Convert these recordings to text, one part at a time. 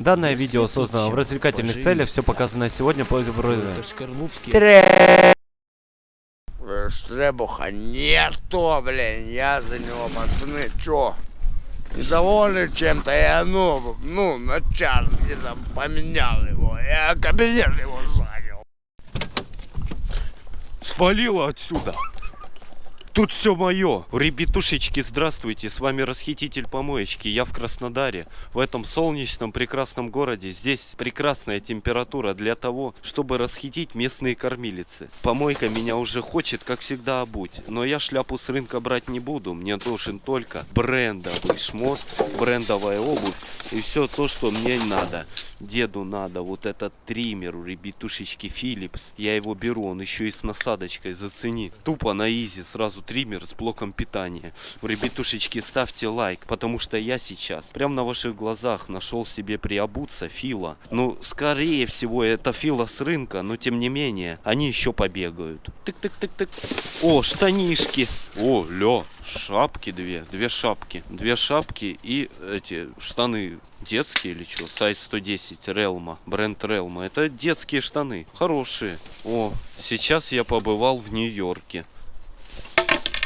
Данное видео создано в развлекательных целях, все показанное сегодня по Штребуха нету, блин, я за него, пацаны, чё? Недовольны чем-то, я, ну, ну, на час где-то поменял его, я кабинет его занял. Свалило отсюда! Тут все мое. Ребятушечки, здравствуйте. С вами расхититель помоечки. Я в Краснодаре. В этом солнечном прекрасном городе. Здесь прекрасная температура для того, чтобы расхитить местные кормилицы. Помойка меня уже хочет, как всегда, обуть. Но я шляпу с рынка брать не буду. Мне нужен только брендовый шмот, брендовая обувь и все то, что мне надо. Деду надо вот этот триммер у ребятушечки Philips. Я его беру, он еще и с насадочкой, зацени. Тупо на изи сразу сразу триммер с блоком питания. Ребятушечки, ставьте лайк, потому что я сейчас, прямо на ваших глазах, нашел себе приобуться Фила. Ну, скорее всего, это Фила с рынка, но тем не менее, они еще побегают. Тык-тык-тык-тык. О, штанишки. О, ля, шапки две, две шапки. Две шапки и эти штаны детские или что? Сайз 110, Релма, бренд Релма. Это детские штаны, хорошие. О, сейчас я побывал в Нью-Йорке.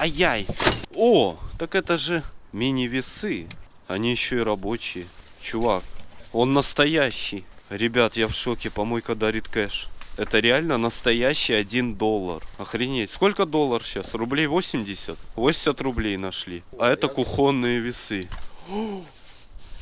Ай-яй. О, так это же мини-весы. Они еще и рабочие. Чувак, он настоящий. Ребят, я в шоке. Помойка дарит кэш. Это реально настоящий 1 доллар. Охренеть. Сколько доллар сейчас? Рублей 80? 80 рублей нашли. А это кухонные весы.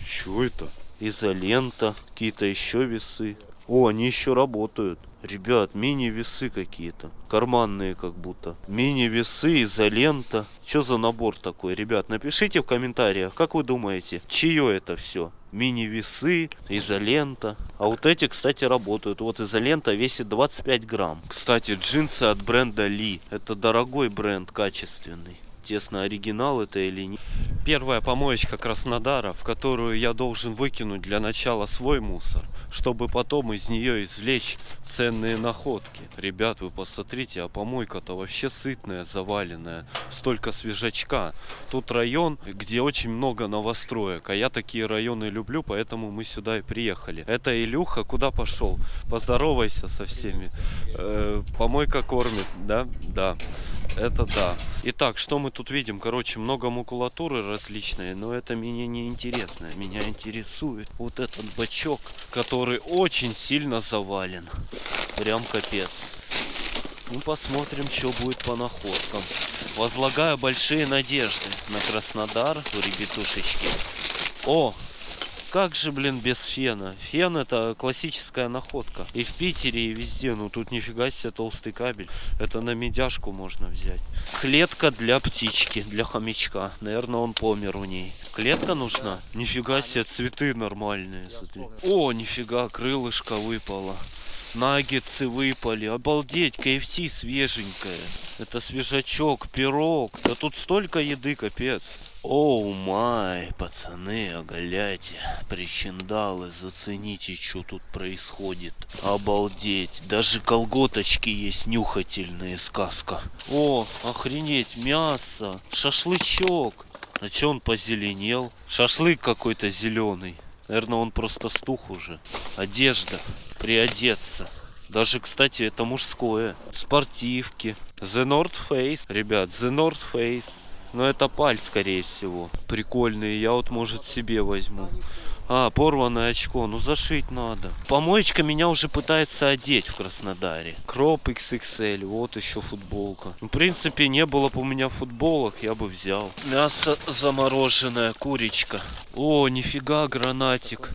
Что это? Изолента. Какие-то еще весы. О, они еще работают. Ребят, мини-весы какие-то. Карманные как будто. Мини-весы, изолента. Что за набор такой? Ребят, напишите в комментариях, как вы думаете, чье это все? Мини-весы, изолента. А вот эти, кстати, работают. Вот изолента весит 25 грамм. Кстати, джинсы от бренда Ли. Это дорогой бренд, качественный тесно, оригинал это или нет. Первая помоечка Краснодара, в которую я должен выкинуть для начала свой мусор, чтобы потом из нее извлечь ценные находки. Ребят, вы посмотрите, а помойка-то вообще сытная, заваленная. Столько свежачка. Тут район, где очень много новостроек, а я такие районы люблю, поэтому мы сюда и приехали. Это Илюха куда пошел? Поздоровайся со всеми. Э, помойка кормит, да? Да. Это да. Итак, что мы тут видим? Короче, много макулатуры различной, но это меня не интересно. Меня интересует вот этот бачок, который очень сильно завален. Прям капец. Ну, посмотрим, что будет по находкам. Возлагаю большие надежды на Краснодар, у ребятушечки. О, как же, блин, без фена? Фен это классическая находка. И в Питере, и везде. Ну тут нифига себе толстый кабель. Это на медяшку можно взять. Клетка для птички, для хомячка. Наверное, он помер у ней. Клетка нужна? Нифига себе, цветы нормальные. Смотри. О, нифига, крылышко выпало. Наггетсы выпали. Обалдеть, KFC свеженькая. Это свежачок, пирог. Да тут столько еды, капец. Оу май, пацаны, оголяйте, причиндалы, зацените, что тут происходит. Обалдеть, даже колготочки есть нюхательные, сказка. О, охренеть, мясо, шашлычок. А че он позеленел? Шашлык какой-то зеленый. Наверное, он просто стух уже. Одежда, приодеться. Даже, кстати, это мужское. Спортивки. The North Face. Ребят, The North Face. Но это паль, скорее всего. Прикольные. Я вот, может, себе возьму. А, порванное очко. Ну, зашить надо. Помоечка меня уже пытается одеть в Краснодаре. Кроп XXL. Вот еще футболка. В принципе, не было бы у меня футболок, я бы взял. Мясо замороженное, курочка. О, нифига, гранатик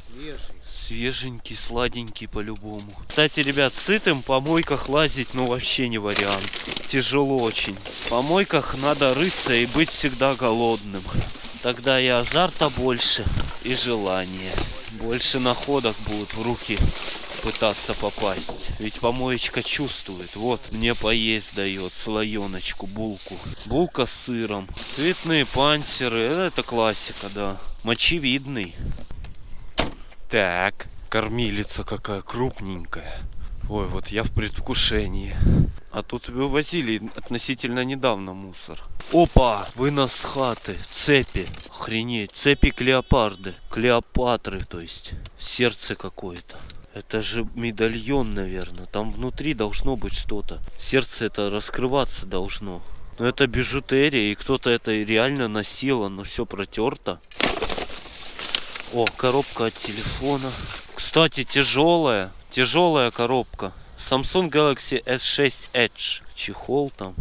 свеженький, сладенький по-любому. Кстати, ребят, сытым по мойках лазить, ну вообще не вариант. Тяжело очень. По мойках надо рыться и быть всегда голодным. Тогда и азарта больше, и желания. Больше находок будут в руки пытаться попасть. Ведь помоечка чувствует. Вот, мне поесть дает слоеночку, булку. Булка с сыром. Цветные панциры. Это классика, да. Мочевидный. Так, кормилица какая крупненькая. Ой, вот я в предвкушении. А тут вывозили относительно недавно мусор. Опа! Вынос с хаты. Цепи. Охренеть. Цепи Клеопарды. Клеопатры, то есть. Сердце какое-то. Это же медальон, наверное. Там внутри должно быть что-то. Сердце это раскрываться должно. Но это бижутерия, и кто-то это реально носил, оно все протерто. О, коробка от телефона. Кстати, тяжелая. Тяжелая коробка. Samsung Galaxy S6 Edge. Чехол там.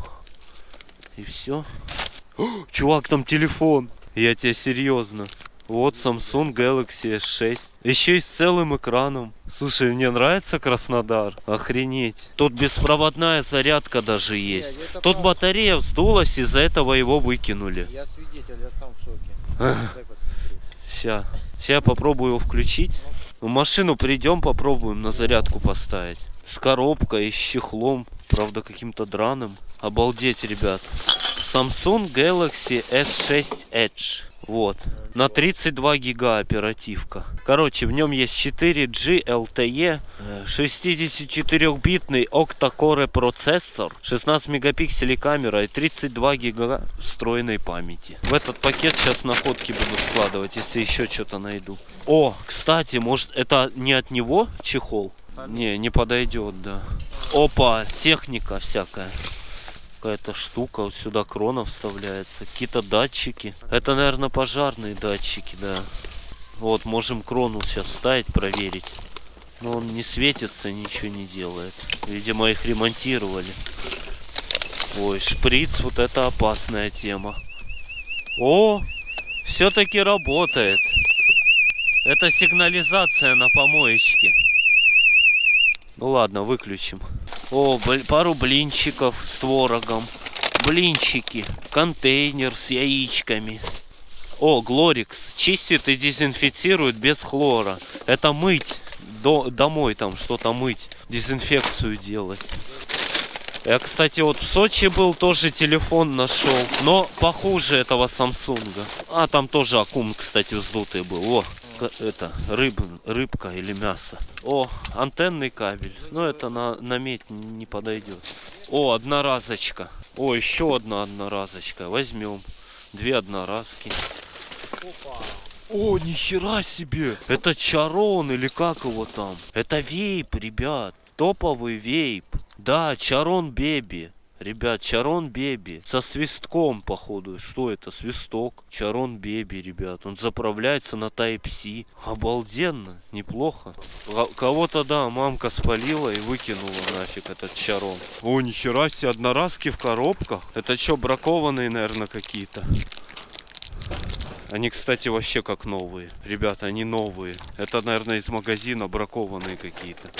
И все. Чувак, там телефон. Я тебе серьезно. Вот Samsung Galaxy S6. Еще и с целым экраном. Слушай, мне нравится Краснодар. Охренеть. Тут беспроводная зарядка даже есть. это Тут правда. батарея вздулась, из-за этого его выкинули. Я свидетель, я сам в шоке. Дай Ща я попробую его включить. В машину придем, попробуем на зарядку поставить. С коробкой, с чехлом. Правда, каким-то драным. Обалдеть, ребят. Samsung Galaxy S6 Edge. Вот. На 32 гига оперативка. Короче, в нем есть 4G LTE, э, 64-битный octa-core процессор, 16 мегапикселей камера и 32 гига встроенной памяти. В этот пакет сейчас находки буду складывать, если еще что-то найду. О, кстати, может это не от него чехол? Не, не подойдет, да. Опа, техника всякая какая-то штука. Вот сюда крона вставляется. Какие-то датчики. Это, наверное, пожарные датчики, да. Вот, можем крону сейчас ставить, проверить. Но он не светится, ничего не делает. Видимо, их ремонтировали. Ой, шприц, вот это опасная тема. О, все-таки работает. Это сигнализация на помоечке. Ну ладно, выключим. О, пару блинчиков с творогом. Блинчики. Контейнер с яичками. О, Глорикс. Чистит и дезинфицирует без хлора. Это мыть. До, домой там что-то мыть. Дезинфекцию делать. Я, кстати, вот в Сочи был, тоже телефон нашел. Но похуже этого Самсунга. А, там тоже аккум, кстати, вздутый был. О, это, рыб, рыбка или мясо. О, антенный кабель. Но это на, на медь не подойдет. О, одноразочка. О, еще одна одноразочка. Возьмем. Две одноразки. О, нихера себе! Это Чарон или как его там? Это вейп, ребят. Топовый вейп. Да, Чарон Беби. Ребят, Чарон Беби. Со свистком, походу. Что это? Свисток. Чарон Беби, ребят. Он заправляется на Type-C. Обалденно. Неплохо. Ко- Кого-то, да, мамка спалила и выкинула нафиг этот Чарон. О, нихера себе, одноразки в коробках. Это что, бракованные, наверное, какие-то? Они, кстати, вообще как новые. Ребята, они новые. Это, наверное, из магазина бракованные какие-то.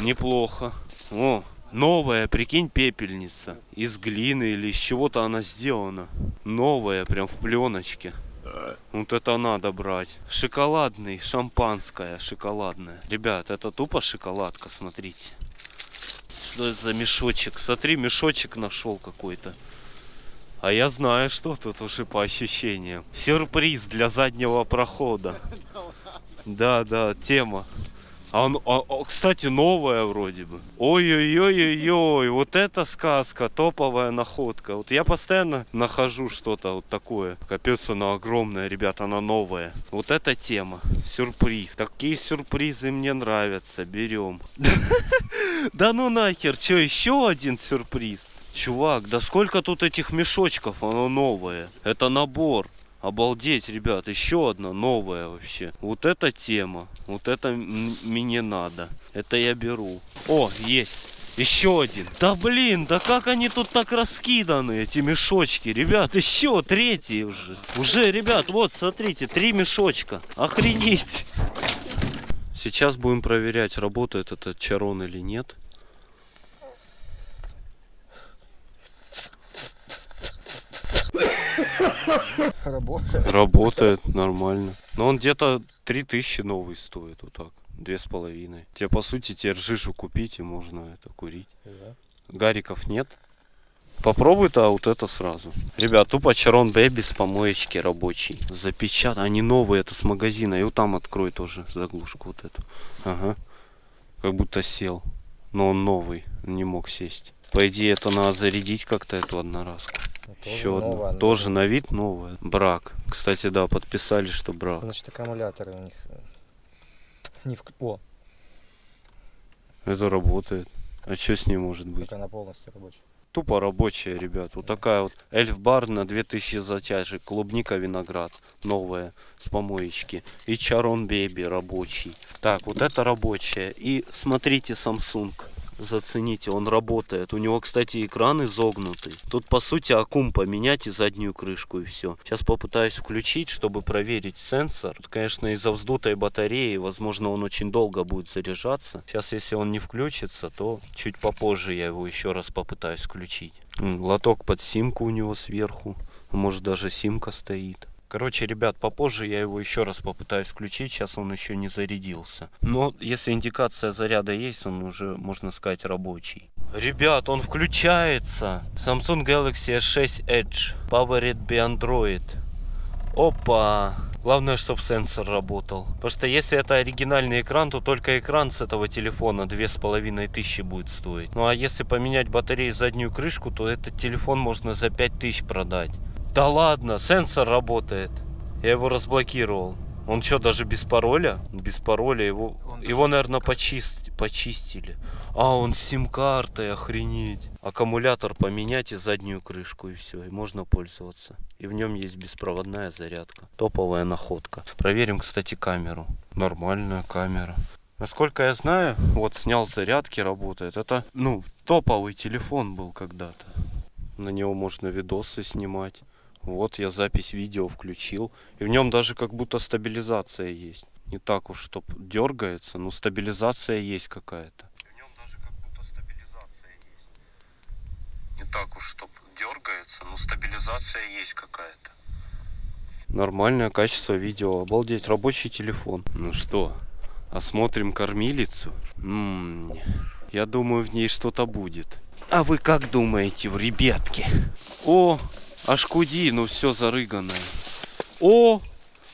Неплохо. О, новая, прикинь, пепельница. Из глины или из чего-то она сделана. Новая, прям в пленочке. Вот это надо брать. Шоколадный, шампанское, шоколадное. Ребят, это тупо шоколадка, смотрите. Что это за мешочек? Смотри, мешочек нашел какой-то. А я знаю, что тут уже по ощущениям. Сюрприз для заднего прохода. Да, да, тема. А а- а, кстати, новая вроде бы. Ой-ой-ой-ой-ой, вот это сказка, топовая находка. Вот я постоянно нахожу что-то вот такое. Капец, она огромная, ребята, она новая. Вот эта тема. Сюрприз. Такие сюрпризы мне нравятся. Берем. Да ну нахер, что, еще один сюрприз? Чувак, да сколько тут этих мешочков, оно новое. Это набор. Обалдеть, ребят, еще одна новая вообще. Вот эта тема. Вот это мне надо. Это я беру. О, есть. Еще один. Да блин, да как они тут так раскиданы, эти мешочки? Ребят, еще третий уже. Уже, ребят, вот, смотрите, три мешочка. Охренеть. Сейчас будем проверять, работает этот чарон или нет. Работает. Работает нормально. Но он где-то 3000 новый стоит, вот так. Две с половиной. Тебе, по сути, тебе ржишу купить и можно это курить. Гариков нет. Попробуй-то вот это сразу. Ребят, тупо Чарон Бэби с помоечки рабочий. Запечатан. Они новые, это с магазина. И вот там открой тоже заглушку вот эту. Ага. Как будто сел. Но он новый. Не мог сесть. По идее, это надо зарядить как-то эту одноразку. Ну, тоже Еще новая, но- Тоже на вид новая. Брак. Кстати, да, подписали, что брак. Значит, аккумуляторы у них э, не в... О, Это работает. А что с ней может быть? как она полностью рабочая. Тупо рабочая, ребят. Вот такая вот эльф-бар на 2000 затяжек. Клубника, виноград. Новая. С помоечки. И Чарон Бейби рабочий. Так, вот это рабочая. И смотрите Samsung. Зацените, он работает. У него, кстати, экран изогнутый. Тут, по сути, аккум поменять и заднюю крышку, и все. Сейчас попытаюсь включить, чтобы проверить сенсор. Тут, конечно, из-за вздутой батареи, возможно, он очень долго будет заряжаться. Сейчас, если он не включится, то чуть попозже я его еще раз попытаюсь включить. Лоток под симку у него сверху. Может, даже симка стоит. Короче, ребят, попозже я его еще раз попытаюсь включить. Сейчас он еще не зарядился. Но если индикация заряда есть, он уже, можно сказать, рабочий. Ребят, он включается. Samsung Galaxy S6 Edge. Powered by Android. Опа! Главное, чтобы сенсор работал. Потому что если это оригинальный экран, то только экран с этого телефона две с половиной тысячи будет стоить. Ну а если поменять батарею и заднюю крышку, то этот телефон можно за пять тысяч продать. Да ладно, сенсор работает. Я его разблокировал. Он что, даже без пароля? Без пароля его, Он его наверное, почист, почистили. А, он с сим-картой, охренеть. Аккумулятор поменять и заднюю крышку, и все, и можно пользоваться. И в нем есть беспроводная зарядка. Топовая находка. Проверим, кстати, камеру. Нормальная камера. Насколько я знаю, вот снял зарядки, работает. Это, ну, топовый телефон был когда-то. На него можно видосы снимать. Вот я запись видео включил. И в нем даже как будто стабилизация есть. Не так уж, чтоб дергается, но стабилизация есть какая-то. В нем даже как будто стабилизация есть. Не так уж, чтоб дергается, но стабилизация есть какая-то. Нормальное качество видео. Обалдеть, рабочий телефон. Ну что, осмотрим кормилицу? М, я думаю, в ней что-то будет. А вы как думаете, в ребятки? О, HQD, ну все зарыганное. О,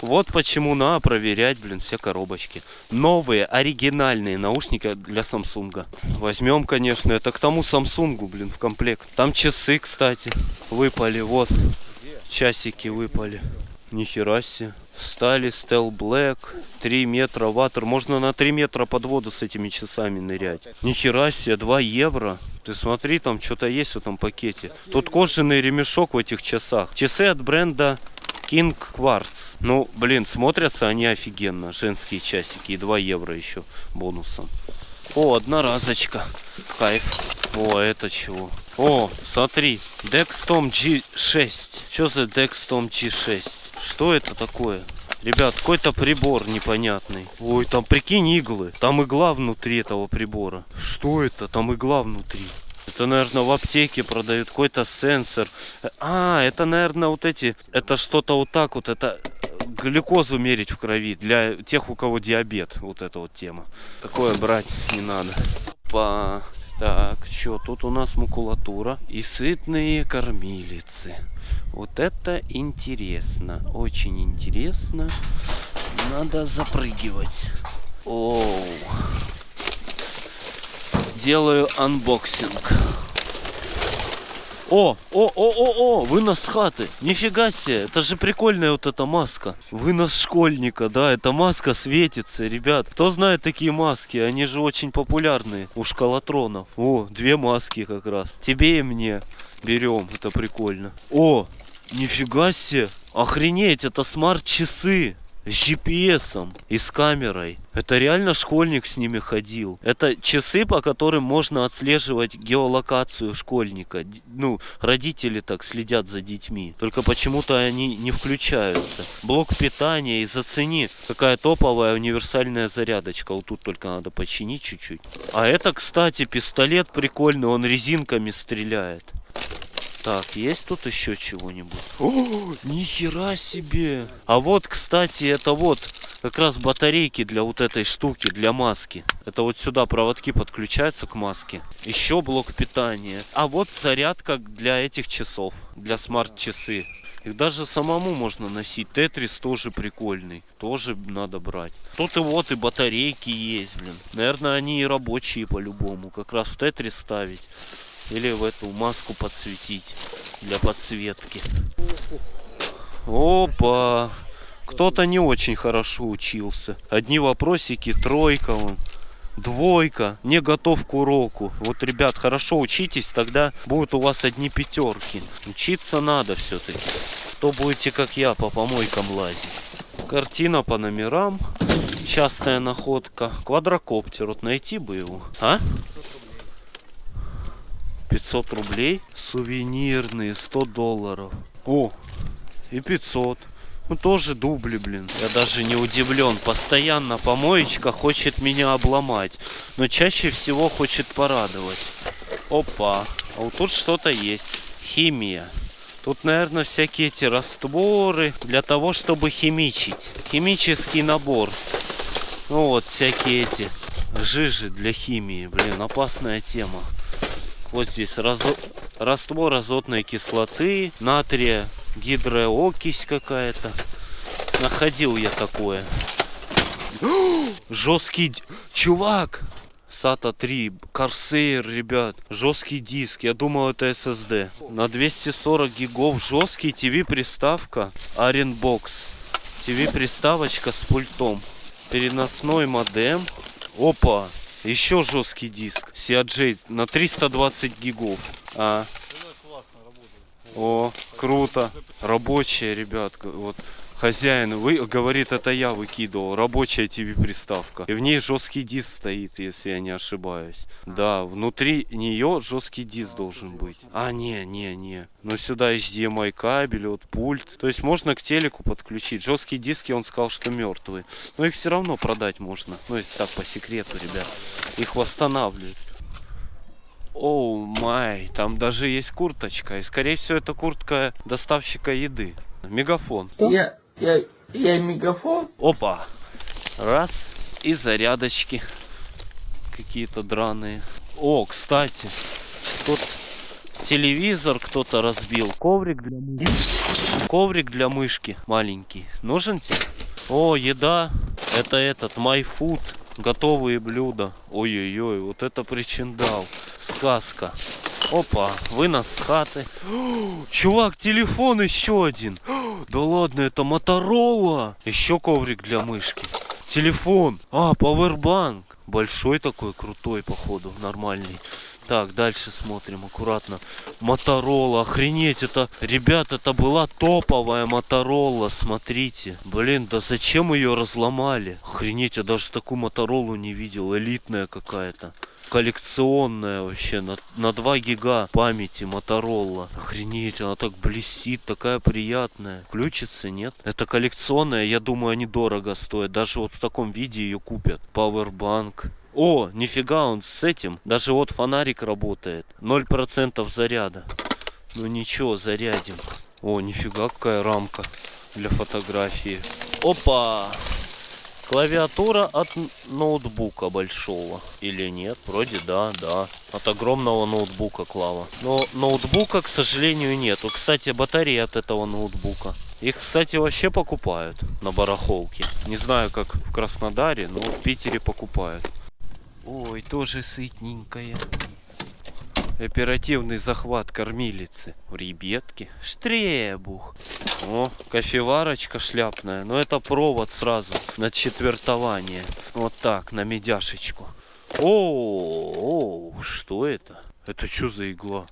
вот почему надо проверять, блин, все коробочки. Новые, оригинальные наушники для Самсунга. Возьмем, конечно, это к тому Самсунгу, блин, в комплект. Там часы, кстати, выпали, вот. Часики выпали. Нихера себе. Стали Стел Блэк, 3 метра ватер. Можно на 3 метра под воду с этими часами нырять. Нихера себе, 2 евро. Ты смотри, там что-то есть в этом пакете. Тут кожаный ремешок в этих часах. Часы от бренда King Quartz. Ну, блин, смотрятся они офигенно. Женские часики. И 2 евро еще бонусом. О, одноразочка. Кайф. О, это чего? О, смотри. Dextom G6. Что за Dextom G6? Что это такое? Ребят, какой-то прибор непонятный. Ой, там прикинь иглы. Там игла внутри этого прибора. Что это? Там игла внутри. Это, наверное, в аптеке продают какой-то сенсор. Э, А, это, наверное, вот эти... Это что-то вот так вот. Это глюкозу мерить в крови для тех, у кого диабет. Вот эта вот тема. Такое брать не надо. Па. Так, что тут у нас макулатура и сытные кормилицы. Вот это интересно, очень интересно. Надо запрыгивать. Оу. Делаю unboxing. О, о, о, о, о, вынос с хаты. Нифига себе, это же прикольная вот эта маска. Вынос школьника, да, эта маска светится, ребят. Кто знает такие маски? Они же очень популярные у школотронов. О, две маски как раз. Тебе и мне. Берем, это прикольно. О, нифига себе. Охренеть, это смарт-часы с GPS и с камерой. Это реально школьник с ними ходил. Это часы, по которым можно отслеживать геолокацию школьника. Ну, родители так следят за детьми. Только почему-то они не включаются. Блок питания и зацени, какая топовая универсальная зарядочка. Вот тут только надо починить чуть-чуть. А это, кстати, пистолет прикольный, он резинками стреляет. Так, есть тут еще чего-нибудь? О, нихера себе! А вот, кстати, это вот как раз батарейки для вот этой штуки, для маски. Это вот сюда проводки подключаются к маске. Еще блок питания. А вот зарядка для этих часов, для смарт-часы. Их даже самому можно носить. Тетрис тоже прикольный. Тоже надо брать. Тут и вот и батарейки есть, блин. Наверное, они и рабочие по-любому. Как раз в Тетрис ставить. Или в эту маску подсветить для подсветки. Опа! Кто-то не очень хорошо учился. Одни вопросики, тройка, вон, двойка, не готов к уроку. Вот, ребят, хорошо учитесь, тогда будут у вас одни пятерки. Учиться надо все-таки. То будете, как я, по помойкам лазить. Картина по номерам. Частая находка. Квадрокоптер. Вот найти бы его. А? 500 рублей. Сувенирные. 100 долларов. О, и 500. Ну тоже дубли, блин. Я даже не удивлен. Постоянно помоечка хочет меня обломать. Но чаще всего хочет порадовать. Опа. А вот тут что-то есть. Химия. Тут, наверное, всякие эти растворы для того, чтобы химичить. Химический набор. Ну вот, всякие эти жижи для химии. Блин, опасная тема. Вот здесь разо... раствор азотной кислоты, натрия, гидроокись какая-то. Находил я такое. Жесткий... Чувак! SATA 3, Corsair, ребят, жесткий диск, я думал это SSD. На 240 гигов жесткий TV приставка Arenbox. TV приставочка с пультом. Переносной модем. Опа, еще жесткий диск. CRJ на 320 гигов. А. О, круто. Рабочая, ребят. Вот хозяин вы, говорит, это я выкидывал. Рабочая TV приставка. И в ней жесткий диск стоит, если я не ошибаюсь. Да, внутри нее жесткий диск должен быть. А, не, не, не. Но сюда HDMI кабель, вот пульт. То есть можно к телеку подключить. Жесткие диски он сказал, что мертвые. Но их все равно продать можно. Ну, если так по секрету, ребят. Их восстанавливают. Оу май, там даже есть курточка. И скорее всего это куртка доставщика еды. Мегафон. Я, я, я мегафон? Опа. Раз. И зарядочки. Какие-то драные. О, кстати. Тут телевизор кто-то разбил. Коврик для мышки. Коврик для мышки маленький. Нужен тебе? О, еда. Это этот, MyFood. Готовые блюда. Ой-ой-ой, вот это причиндал. Сказка. Опа, вынос с хаты. Чувак, телефон еще один. Да ладно, это Моторола. Еще коврик для мышки. Телефон. А, пауэрбанк. Большой такой, крутой, походу, нормальный. Так, дальше смотрим аккуратно. Моторола, охренеть, это, ребят, это была топовая Моторола, смотрите. Блин, да зачем ее разломали? Охренеть, я даже такую Моторолу не видел, элитная какая-то. Коллекционная вообще, на, на 2 гига памяти Моторола. Охренеть, она так блестит, такая приятная. Включится, нет? Это коллекционная, я думаю, они дорого стоят. Даже вот в таком виде ее купят. Powerbank. О, нифига он с этим. Даже вот фонарик работает. 0% заряда. Ну ничего, зарядим. О, нифига какая рамка для фотографии. Опа! Клавиатура от ноутбука большого. Или нет? Вроде да, да. От огромного ноутбука клава. Но ноутбука, к сожалению, нету. Кстати, батареи от этого ноутбука. Их, кстати, вообще покупают на барахолке. Не знаю, как в Краснодаре, но в Питере покупают. Ой, тоже сытненькая. Оперативный захват кормилицы. Ребятки. Штребух. О, кофеварочка шляпная. Но это провод сразу на четвертование. Вот так, на медяшечку. О, о, что это? Это что за игла?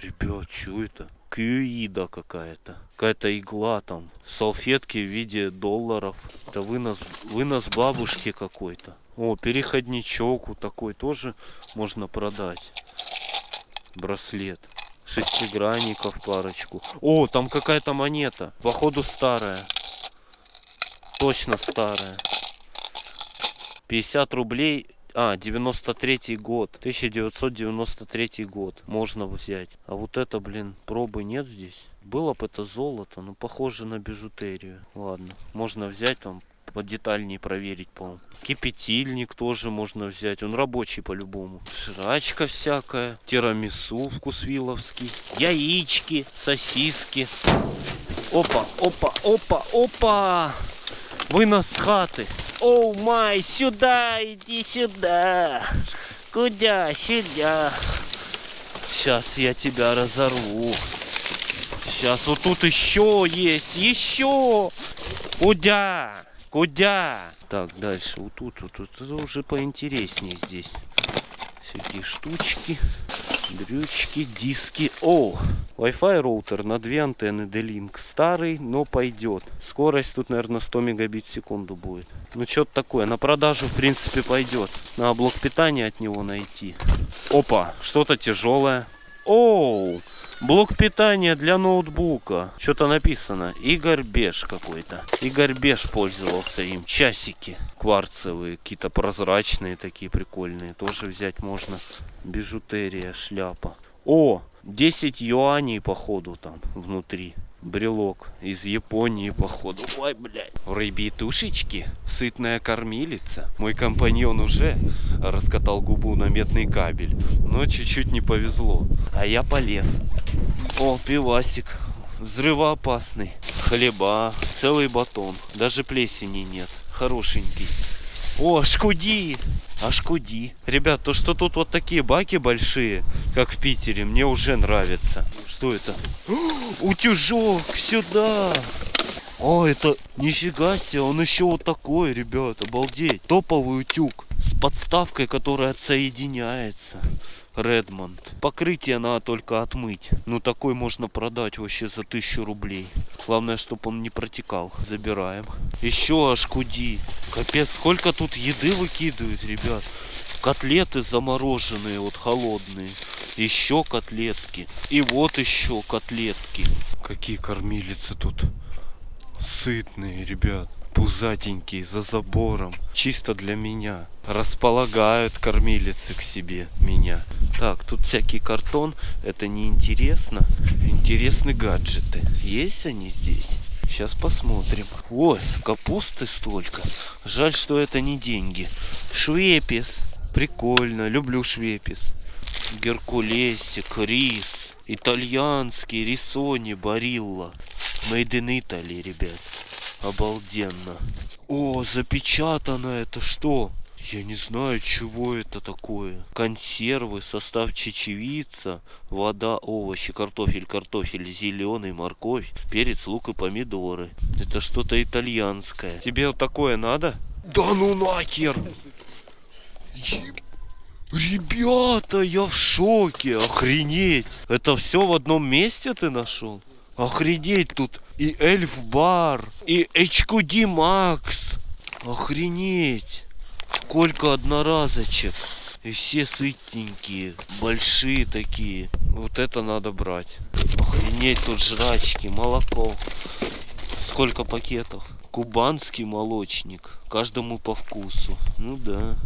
Ребят, что это? Кюида какая-то. Какая-то игла там. Салфетки в виде долларов. Это вынос, вынос бабушки какой-то. О, переходничок вот такой тоже можно продать. Браслет. Шестигранников парочку. О, там какая-то монета. Походу старая. Точно старая. 50 рублей. А, 93 год. 1993 год. Можно взять. А вот это, блин, пробы нет здесь. Было бы это золото, но похоже на бижутерию. Ладно, можно взять там подетальнее проверить, по-моему. Кипятильник тоже можно взять, он рабочий по-любому. Жрачка всякая, тирамису вкусвиловский, яички, сосиски. Опа, опа, опа, опа! Вынос хаты. Оу май, сюда, иди сюда. Куда? Сюда. Сейчас я тебя разорву. Сейчас вот тут еще есть, еще. Куда? Куда? Так, дальше. Вот тут, вот тут, это уже поинтереснее здесь. Всякие штучки, дрючки, диски. О, Wi-Fi роутер на две антенны D-Link. Старый, но пойдет. Скорость тут, наверное, 100 мегабит в секунду будет. Ну, что-то такое. На продажу, в принципе, пойдет. Надо блок питания от него найти. Опа, что-то тяжелое. Оу, блок питания для ноутбука. Что-то написано. Игорь Беш какой-то. Игорь Беш пользовался им. Часики кварцевые, какие-то прозрачные такие прикольные. Тоже взять можно. Бижутерия, шляпа. О, 10 юаней походу там внутри. Брелок из Японии походу. Ой, блядь. Рыбитушечки. Сытная кормилица. Мой компаньон уже раскатал губу на медный кабель. Но чуть-чуть не повезло. А я полез. О, пивасик. Взрывоопасный. Хлеба. Целый батон. Даже плесени нет. Хорошенький. О, шкуди! А шкуди. Ребят, то, что тут вот такие баки большие, как в Питере, мне уже нравится. Что это? Утюжок, сюда! О, это нифига себе, он еще вот такой, ребят, обалдеть. Топовый утюг с подставкой, которая отсоединяется. Редмонд. Покрытие надо только отмыть. Ну, такой можно продать вообще за тысячу рублей. Главное, чтобы он не протекал. Забираем. Еще аж куди. Капец, сколько тут еды выкидывают, ребят. Котлеты замороженные, вот холодные. Еще котлетки. И вот еще котлетки. Какие кормилицы тут. Сытные, ребят. Пузатенькие, за забором. Чисто для меня. Располагают кормилицы к себе меня. Так, тут всякий картон. Это не интересно. Интересны гаджеты. Есть они здесь? Сейчас посмотрим. Ой, капусты столько. Жаль, что это не деньги. Швепис. Прикольно. Люблю швепис. Геркулесик, рис. Итальянский, рисони, барилла. Made in Italy, ребят. Обалденно. О, запечатано это что? Я не знаю, чего это такое. Консервы, состав чечевица, вода, овощи, картофель, картофель, зеленый, морковь, перец, лук и помидоры. Это что-то итальянское. Тебе вот такое надо? Да ну нахер! Еб- Ребята, я в шоке, охренеть. Это все в одном месте ты нашел? Охренеть тут и Эльф Бар, и HQD Max. Охренеть. Сколько одноразочек. И все сытненькие, большие такие. Вот это надо брать. Охренеть, тут жрачки, молоко. Сколько пакетов? Кубанский молочник. Каждому по вкусу. Ну да.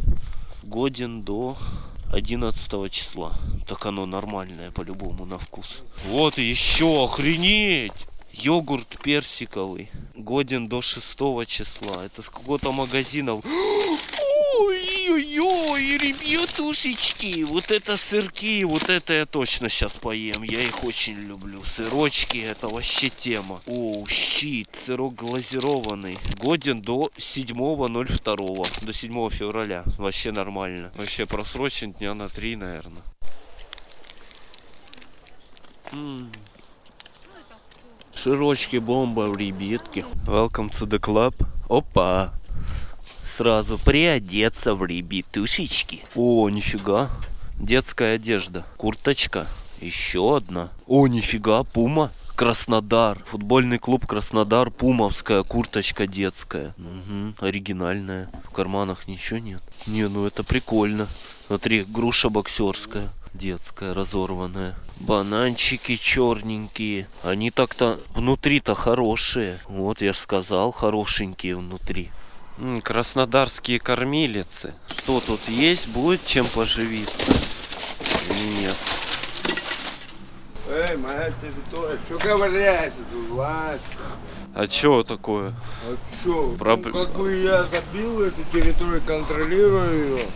Годен до 11 числа. Так оно нормальное по-любому на вкус. Вот еще, охренеть! Йогурт персиковый. Годен до 6 числа. Это с какого-то магазина. Ой-ой-ой, ребятушечки, вот это сырки, вот это я точно сейчас поем. Я их очень люблю. Сырочки, это вообще тема. О, щит, сырок глазированный. Годен до 7.02, до 7 февраля. Вообще нормально. Вообще просрочен дня на 3, наверное. М. Сырочки бомба, ребятки. Welcome to the club. Опа. Сразу приодеться в ребятушечки. О, нифига. Детская одежда. Курточка. Еще одна. О, нифига, пума. Краснодар. Футбольный клуб Краснодар. Пумовская курточка детская. Угу, оригинальная. В карманах ничего нет. Не, ну это прикольно. Смотри, груша боксерская. Детская, разорванная. Бананчики черненькие. Они так-то внутри-то хорошие. Вот я ж сказал, хорошенькие внутри. М, краснодарские кормилицы. Что тут есть? Будет чем поживиться? Или Нет. Эй, моя территория, что ковыряйся тут? А чё такое? А чё, Проб- ну, как бы я забил эту территорию, контролирую ее.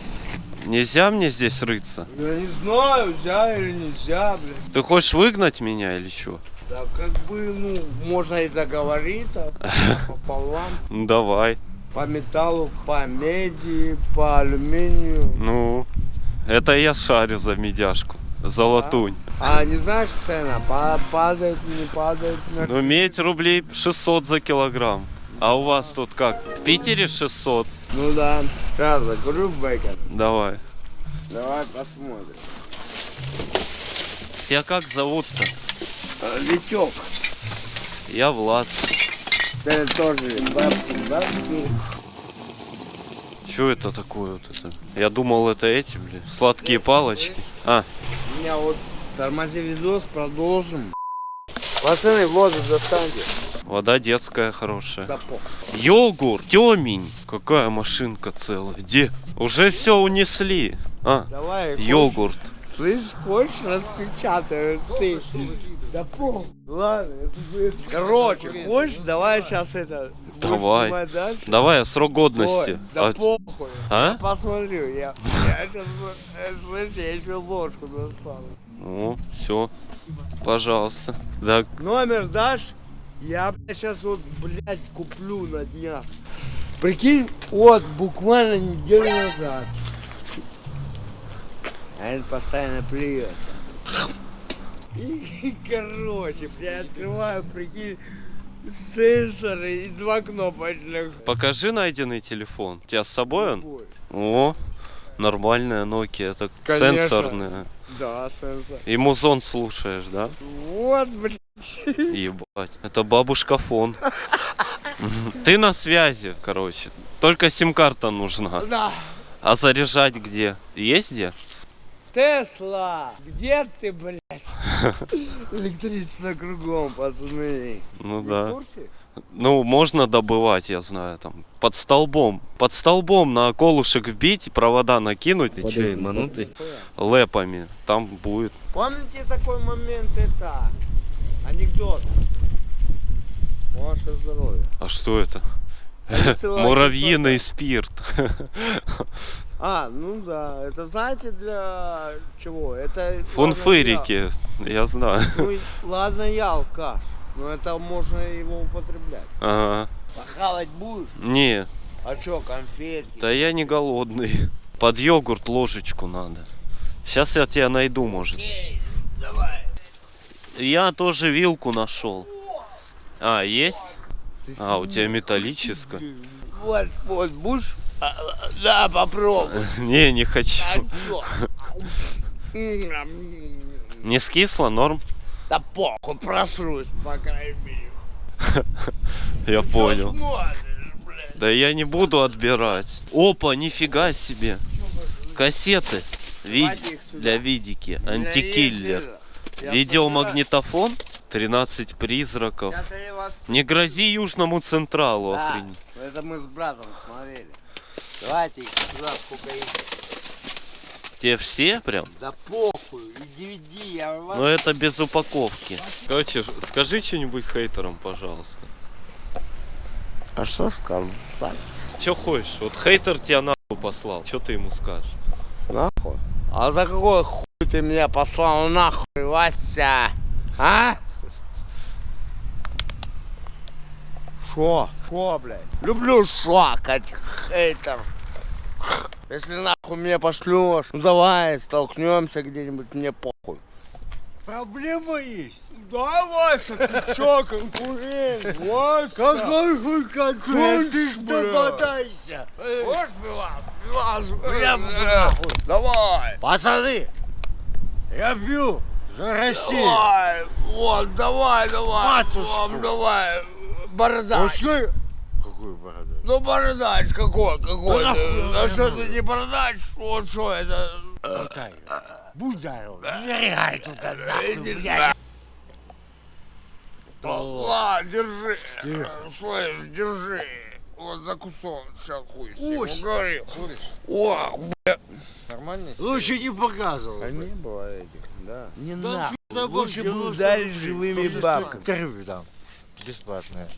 Нельзя мне здесь рыться? Я не знаю, нельзя или нельзя, блин. Ты хочешь выгнать меня или что? Да как бы, ну, можно и договориться пополам. Ну давай. По металлу, по меди, по алюминию. Ну, это я шарю за медяшку. За латунь. А не знаешь цена? Па- Падает, не падает? Ну, медь рублей 600 за килограмм. А у вас тут как? В Питере 600? Ну да. Сейчас закурю бэкон. Давай. Давай посмотрим. Тебя как зовут-то? Э, Витек, Я Влад. ты тоже бабки, бабки. Что это такое вот это? Я думал, это эти, блин, сладкие палочки. А, У меня вот тормози видос, продолжим. Пацаны, воду достаньте. Вода детская хорошая. Да. Йогурт, темень. Какая машинка целая. Где? Уже все унесли. А, Давай, хочешь- йогурт. Слышь, хочешь, распечатаю ты. Да похуй. Ладно, это. Короче, хочешь, давай сейчас это. Давай. Давай, а срок годности. Ой, да А, похуй. а? Я посмотрю, я, я сейчас, слышь, я еще ложку достану. Ну, все. Пожалуйста. Так, Номер дашь? Я сейчас вот, блядь, куплю на днях. Прикинь, вот буквально неделю назад. А он постоянно плюется. И, короче, я открываю, прикинь, сенсоры и два кнопочных. покажи найденный телефон. У тебя с собой он? О, нормальная Nokia. Это Конечно. сенсорная. Да, сенсор. И музон слушаешь, да? Вот, блядь. Ебать. Это бабушка фон. Ты на связи, короче. Только сим-карта нужна. Да. А заряжать где? Есть где? Тесла, где ты, блядь? Электричество кругом, пацаны. Ну Вы в да. курсе? Ну, можно добывать, я знаю, там. Под столбом. Под столбом на колышек вбить, провода накинуть Ты че, ебанутый? лэпами. Там будет. Помните такой момент, это анекдот? Ваше здоровье. А что это? Муравьиный спирт. А, ну да, это знаете для чего? Это Фунфырики, я знаю. я- Ну, и- ладно, я алкаш, но это можно его употреблять. Ага. Похавать будешь? Не, А чё, конфетки? да я не голодный. Под йогурт ложечку надо. Сейчас я тебя найду, может. Эй, давай. Я тоже вилку нашел. А, есть? А, у тебя металлическая. Вот, вот, будешь? А, Да, попробуй. Не, не хочу. Не скисло, норм? Да похуй, просрусь, по крайней мере. Я понял. Да я не буду отбирать. Опа, нифига себе. Кассеты. Ви- Давайте их сюда. Для видики. Антикиллер. Есть Видеомагнитофон. 13 призраков. Не грози Южному Централу, Да, охренеть. это мы с братом смотрели. Давайте сюда, сколько их. Те все прям? Да похуй, и DVD, я вас... Но это без упаковки. Короче, скажи что-нибудь хейтерам, пожалуйста. А что сказать? Че хочешь? Вот хейтер тебя нахуй послал. Что ты ему скажешь? Нахуй? А за какой хуй ты меня послал нахуй, Вася? А? Шо? Шо, блядь? Люблю шакать, хейтер. Если нахуй меня пошлешь, ну давай столкнемся где-нибудь, мне похуй. Проблема есть. Да, Вася, ты чё, конкурент? Вася! Какой хуй конкурент? Ты ж бодайся! Можешь прямо нахуй! Давай! Пацаны, я бью за Россию. Давай! Вот, давай, давай! Матушку. Вам давай! Бородач! Пускай... Какую бороду? Ну, бородач какой, какой Да ты? А я что ты не бородач? Вот что это? Какая? Будь здоров. Тут Иди нахуй, блядь. Да ладно, держи. Тихо. Слышь, держи. Вот закусон, сейчас хуй Ой. угорел. Ох, бля. Нормально? Лучше не показывал. А не было этих, да. Не Да да Лучше бы 90 ударить рублей, живыми 106 бабками. Интервью там. Бесплатное.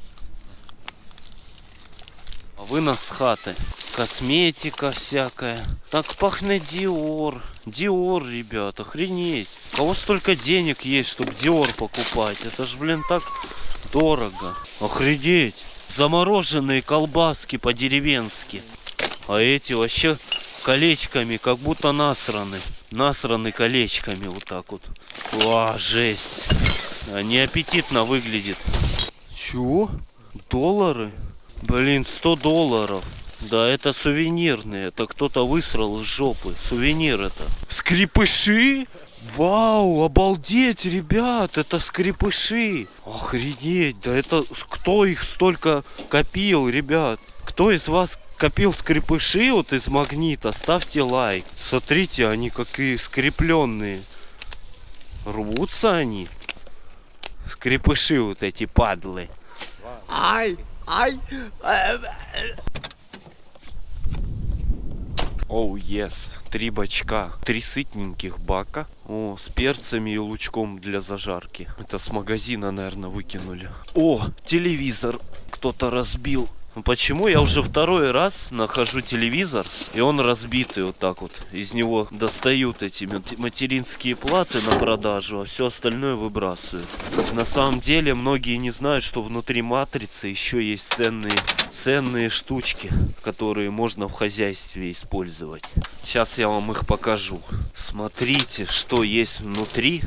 А вы нас с хаты. Косметика всякая. Так пахнет Диор. Диор, ребят, охренеть. У кого столько денег есть, чтобы Диор покупать? Это ж, блин, так дорого. Охренеть. Замороженные колбаски по-деревенски. А эти вообще колечками, как будто насраны. Насраны колечками вот так вот. Ва, жесть. Они аппетитно выглядит. Чего? Доллары? Блин, 100 долларов. Да, это сувенирные. Это кто-то высрал из жопы. Сувенир это. Скрипыши? Вау, обалдеть, ребят, это скрипыши. Охренеть, да это кто их столько копил, ребят? Кто из вас копил скрипыши вот из магнита? Ставьте лайк. Смотрите, они какие скрепленные. Рвутся они. Скрипыши вот эти падлы. Ай, ай. Оу, ес. Три бачка. Три сытненьких бака. О, с перцами и лучком для зажарки. Это с магазина, наверное, выкинули. О, телевизор кто-то разбил. Ну, Почему я уже второй раз нахожу телевизор, и он разбитый вот так вот. Из него достают эти мат- материнские платы на продажу, а все остальное выбрасывают. На самом деле многие не знают, что внутри матрицы еще есть ценные, ценные штучки, которые можно в хозяйстве использовать. Сейчас я вам их покажу. Смотрите, что есть внутри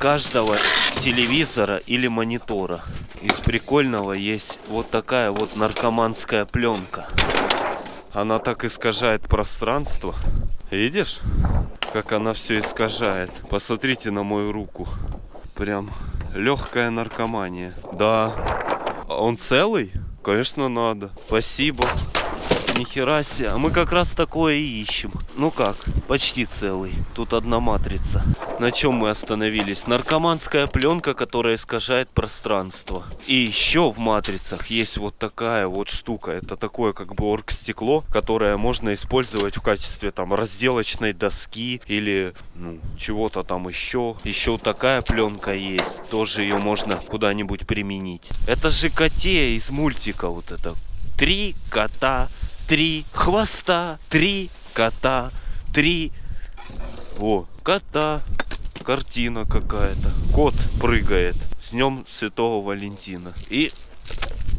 каждого телевизора или монитора. Из прикольного есть вот такая вот наркоманская пленка. Она так искажает пространство. Видишь, как она все искажает? Посмотрите на мою руку. Прям легкая наркомания. Да. А Он целый? Конечно, надо. Спасибо. Нихера себе. А мы как раз такое и ищем. Ну как, почти целый. Тут одна матрица. На чем мы остановились? Наркоманская пленка, которая искажает пространство. И еще в матрицах есть вот такая вот штука. Это такое как бы оргстекло, которое можно использовать в качестве там разделочной доски или ну, чего-то там еще. Еще такая пленка есть. Тоже ее можно куда-нибудь применить. Это же коте из мультика вот это. Три кота, три хвоста, три кота, три... О, кота. Картина какая-то. Кот прыгает. С днем Святого Валентина. И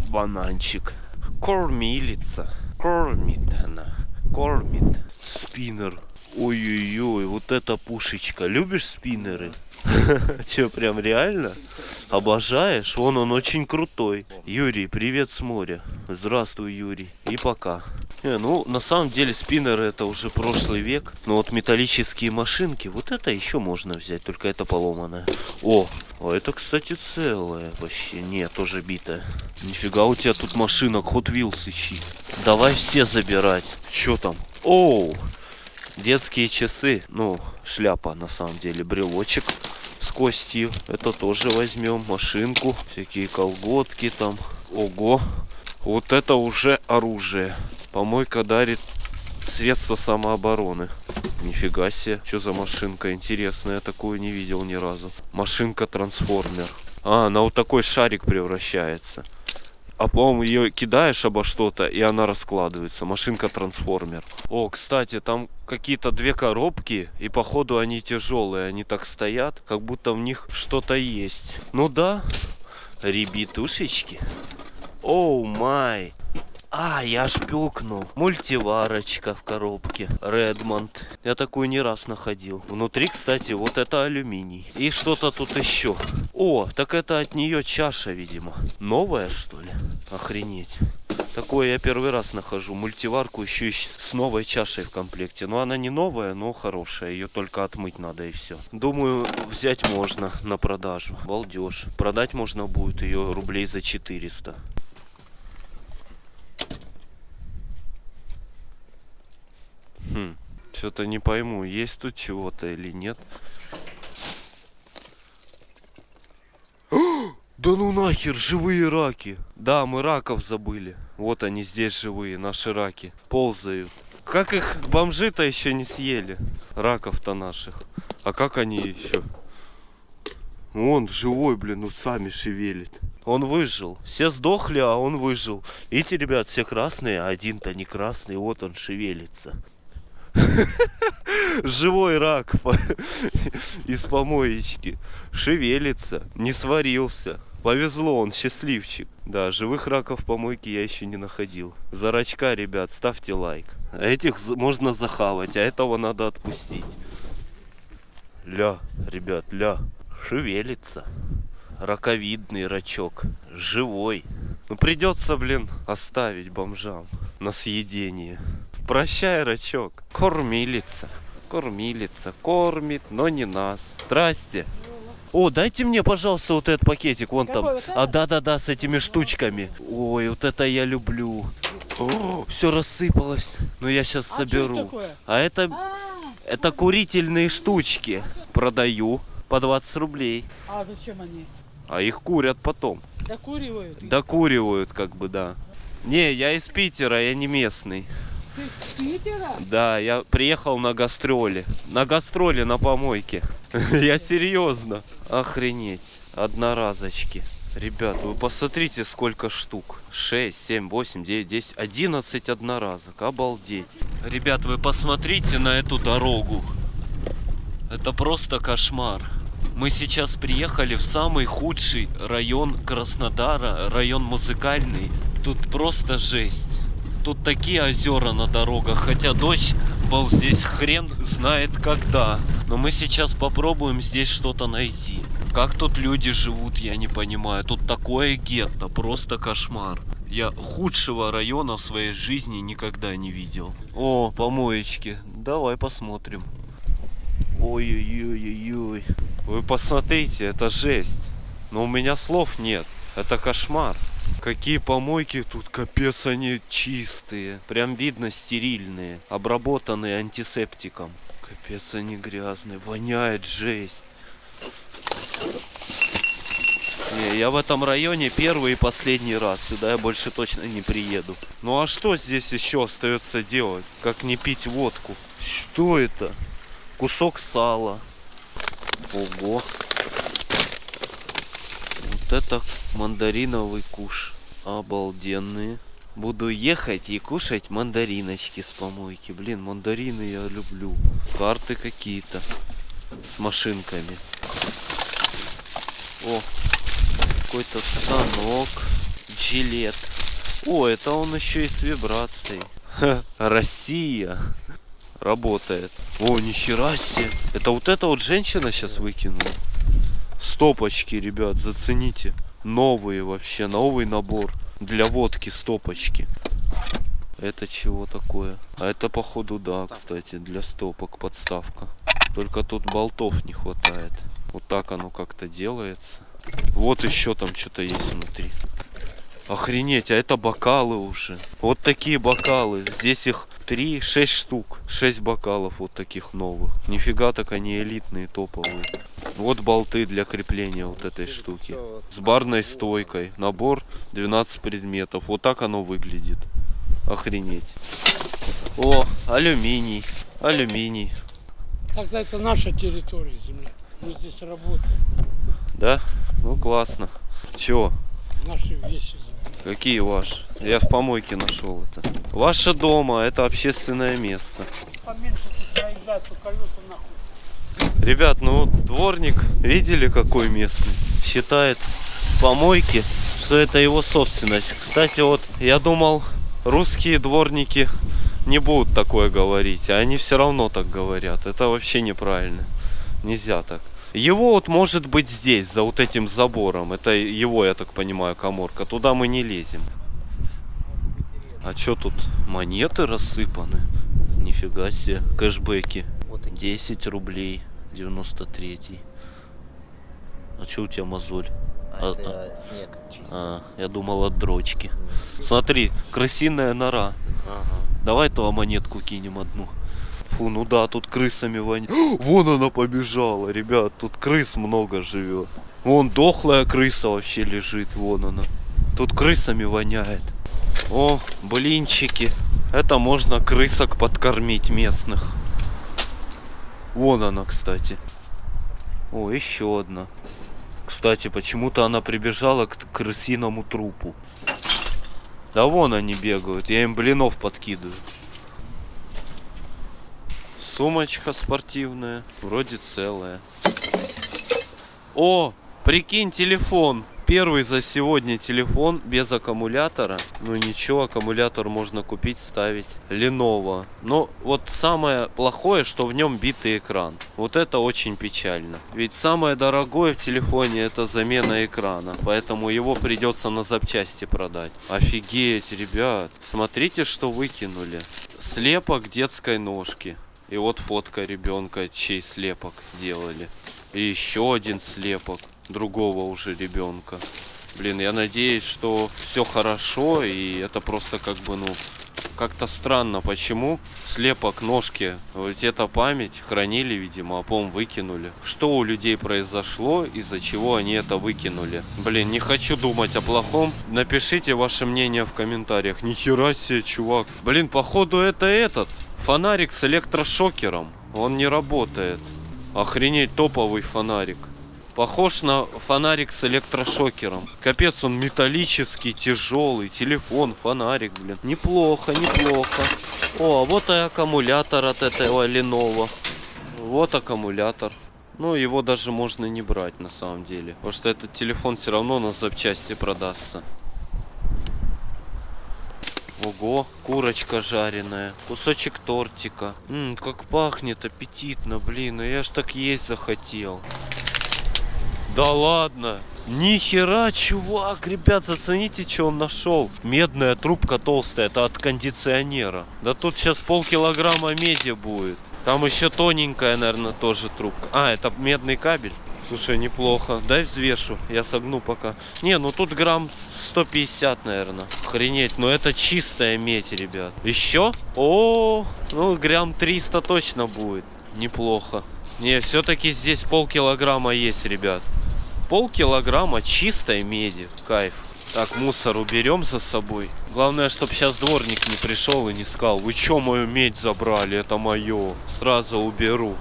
бананчик. Кормилица. Кормит она. Кормит. Спиннер. Ой-ой-ой, вот эта пушечка. Любишь спиннеры? Че, прям реально? Обожаешь? Вон он очень крутой. Юрий, привет с моря. Здравствуй, Юрий. И пока. Не, ну, на самом деле спиннеры это уже прошлый век. Но вот металлические машинки, вот это еще можно взять, только это поломанное. О, а это, кстати, целое вообще. Нет, тоже битое. Нифига у тебя тут машинок Hot Wheels ищи. Давай все забирать. Че там? Оу, Детские часы, ну, шляпа на самом деле, брелочек с костью. Это тоже возьмем. Машинку, всякие колготки там. Ого, вот это уже оружие. Помойка дарит средства самообороны. Нифига себе, что за машинка интересная, я такую не видел ни разу. Машинка-трансформер. А, она вот такой шарик превращается. А по-моему, ее кидаешь обо что-то, и она раскладывается. Машинка-трансформер. О, кстати, там какие-то две коробки, и походу они тяжелые. Они так стоят, как будто в них что-то есть. Ну да, ребятушечки. Оу май. А, я аж пюкнул. Мультиварочка в коробке. Редмонд. Я такую не раз находил. Внутри, кстати, вот это алюминий. И что-то тут еще. О, так это от нее чаша, видимо. Новая, что ли? Охренеть. Такое я первый раз нахожу. Мультиварку еще с новой чашей в комплекте. Но она не новая, но хорошая. Ее только отмыть надо и все. Думаю, взять можно на продажу. Балдеж. Продать можно будет ее рублей за 400. Хм, что-то не пойму, есть тут чего-то или нет. Да ну нахер, живые раки. Да, мы раков забыли. Вот они здесь живые, наши раки. Ползают. Как их бомжи-то еще не съели? Раков-то наших. А как они еще? Он живой, блин, усами шевелит. Он выжил. Все сдохли, а он выжил. Видите, ребят, все красные, а один-то не красный. Вот он шевелится. Живой рак из помоечки. Шевелится, не сварился. Повезло, он счастливчик. Да, живых раков в помойке я еще не находил. За рачка, ребят, ставьте лайк. Этих можно захавать, а этого надо отпустить. Ля, ребят, ля. Шевелится. Раковидный рачок. Живой. Ну придется, блин, оставить бомжам на съедение. Прощай, рачок. Кормилица. Кормилица. Кормит, но не нас. Здрасте. О, дайте мне, пожалуйста, вот этот пакетик, вон там. А, да-да-да, с этими штучками. Ой, вот это я люблю. все рассыпалось. Ну, я сейчас соберу. А это, это курительные штучки. Продаю по 20 рублей. А зачем они? А их курят потом. Докуривают? Докуривают, как бы, да. Не, я из Питера, я не местный. Да, я приехал на гастроли. На гастроли на помойке. Я серьезно. Охренеть. Одноразочки. Ребят, вы посмотрите, сколько штук. 6, 7, 8, 9, 10, 11 одноразок. Обалдеть. Ребят, вы посмотрите на эту дорогу. Это просто кошмар. Мы сейчас приехали в самый худший район Краснодара, район музыкальный. Тут просто жесть. Тут такие озера на дорогах, хотя дождь был здесь хрен знает когда. Но мы сейчас попробуем здесь что-то найти. Как тут люди живут, я не понимаю. Тут такое гетто, просто кошмар. Я худшего района в своей жизни никогда не видел. О, помоечки. Давай посмотрим. Ой-ой-ой-ой-ой. Вы посмотрите, это жесть. Но у меня слов нет. Это кошмар. Какие помойки тут, капец, они чистые. Прям видно стерильные, обработанные антисептиком. Капец, они грязные. Воняет жесть. Не, я в этом районе первый и последний раз. Сюда я больше точно не приеду. Ну а что здесь еще остается делать? Как не пить водку? Что это? Кусок сала. Ого. Вот это мандариновый куш. Обалденные. Буду ехать и кушать мандариночки с помойки. Блин, мандарины я люблю. Карты какие-то. С машинками. О, какой-то станок. Жилет. О, это он еще и с вибрацией. Россия работает. О, нихера себе. Это вот эта вот женщина сейчас выкинула. Стопочки, ребят, зацените. Новые вообще, новый набор. Для водки стопочки. Это чего такое? А это походу да, кстати, для стопок подставка. Только тут болтов не хватает. Вот так оно как-то делается. Вот еще там что-то есть внутри. Охренеть, а это бокалы уже. Вот такие бокалы. Здесь их 3, 6 штук. 6 бокалов вот таких новых. Нифига так они элитные, топовые. Вот болты для крепления вот этой штуки. С барной стойкой. Набор 12 предметов. Вот так оно выглядит. Охренеть. О, алюминий. Алюминий. Так это наша территория земля. Мы здесь работаем. Да? Ну классно. Чё? Наши вещи. Какие ваши? Я в помойке нашел это. Ваше дома, это общественное место. Поменьше тут проезжать, то колеса нахуй. Ребят, ну вот дворник, видели какой местный? Считает помойки, что это его собственность. Кстати, вот я думал, русские дворники не будут такое говорить, а они все равно так говорят. Это вообще неправильно. Нельзя так. Его вот может быть здесь, за вот этим забором. Это его, я так понимаю, коморка. Туда мы не лезем. А что тут? Монеты рассыпаны. Нифига себе. Кэшбэки. Вот такие. 10 рублей. 93. А что у тебя мозоль? А, А- это снег чистит. А, я думал от дрочки. Смотри, крысиная нора. Ага. Давай ту монетку кинем одну. Фу, ну да, тут крысами воняет. Вон она побежала, ребят, тут крыс много живет. Вон дохлая крыса вообще лежит, вон она. Тут крысами воняет. О, блинчики. Это можно крысок подкормить местных. Вон она, кстати. О, еще одна. Кстати, почему-то она прибежала к крысиному трупу. Да вон они бегают, я им блинов подкидываю. Сумочка спортивная, вроде целая. О, прикинь, телефон. Первый за сегодня телефон без аккумулятора. Ну ничего, аккумулятор можно купить, ставить. Lenovo. Но вот самое плохое, что в нем битый экран. Вот это очень печально. Ведь самое дорогое в телефоне это замена экрана. Поэтому его придется на запчасти продать. Офигеть, ребят. Смотрите, что выкинули. Слепок детской ножки. И вот фотка ребенка, чей слепок делали. И еще один слепок другого уже ребенка. Блин, я надеюсь, что все хорошо, и это просто как бы, ну, как-то странно, почему слепок ножки, вот эта память хранили, видимо, а потом выкинули. Что у людей произошло, из-за чего они это выкинули? Блин, не хочу думать о плохом. Напишите ваше мнение в комментариях. Нихера себе, чувак. Блин, походу это этот. Фонарик с электрошокером. Он не работает. Охренеть, топовый фонарик. Похож на фонарик с электрошокером. Капец, он металлический, тяжелый. Телефон, фонарик, блин. Неплохо, неплохо. О, а вот и аккумулятор от этого Lenovo. Вот аккумулятор. Ну, его даже можно не брать на самом деле. Потому что этот телефон все равно на запчасти продастся. Ого, курочка жареная, кусочек тортика. Ммм, как пахнет аппетитно, блин, ну я ж так есть захотел. Да ладно. Нихера, чувак, ребят, зацените, что он нашел. Медная трубка толстая, это от кондиционера. Да тут сейчас полкилограмма меди будет. Там еще тоненькая, наверное, тоже трубка. А, это медный кабель. Слушай, неплохо. Дай взвешу. Я согну пока. Не, ну тут грамм 150, наверное. Охренеть. Но это чистая медь, ребят. Еще? О, ну грамм 300 точно будет. Неплохо. Не, все-таки здесь полкилограмма есть, ребят. Полкилограмма чистой меди. Кайф. Так, мусор уберем за собой. Главное, чтобы сейчас дворник не пришел и не сказал, вы что мою медь забрали, это мое. Сразу уберу.